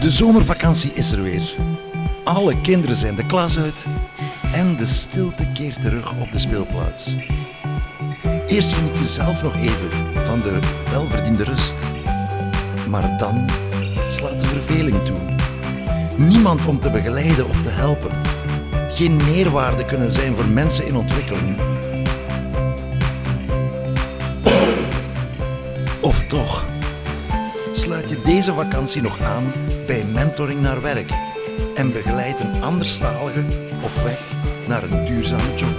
De zomervakantie is er weer. Alle kinderen zijn de klas uit en de stilte keert terug op de speelplaats. Eerst geniet je zelf nog even van de welverdiende rust. Maar dan slaat de verveling toe. Niemand om te begeleiden of te helpen. Geen meerwaarde kunnen zijn voor mensen in ontwikkeling. Of toch? Sluit je deze vakantie nog aan bij Mentoring naar Werk en begeleid een anderstalige op weg naar een duurzame job.